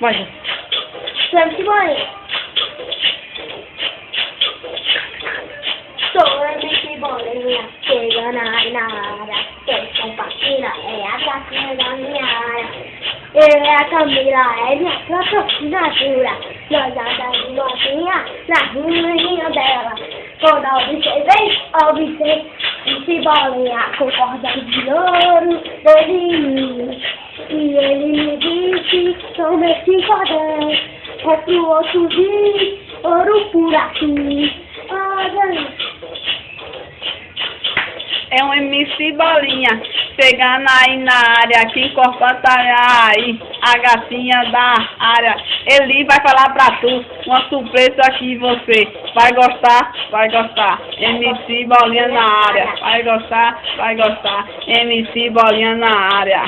Vai. Sempre bolinha. Sou MC Bolinha, chega na área, quem compartilha é a gatinha da minha área. Eu a Camila, é minha própria assinatura. Nós andamos de motinha na ruinha dela. Quando observei, observei, MC Bolinha, com corda de ouro, doidinho. E ele me disse, toma esse cordão, é pro outro vir, ouro por aqui. É um MC Bolinha, chegando aí na área, aqui encorpando aí a gatinha da área. Ele vai falar pra tu uma surpresa aqui você. Vai gostar? Vai gostar. MC Bolinha na área. Vai gostar? Vai gostar. MC Bolinha na área.